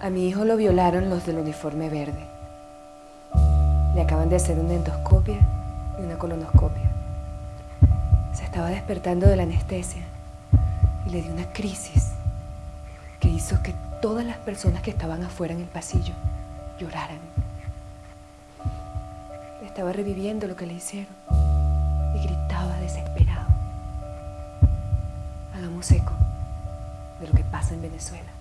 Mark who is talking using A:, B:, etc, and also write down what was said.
A: A mi hijo lo violaron los del uniforme verde. Le acaban de hacer una endoscopia y una colonoscopia. Se estaba despertando de la anestesia y le dio una crisis que hizo que todas las personas que estaban afuera en el pasillo lloraran. Estaba reviviendo lo que le hicieron y gritaba desesperado. Hagamos eco de lo que pasa en Venezuela.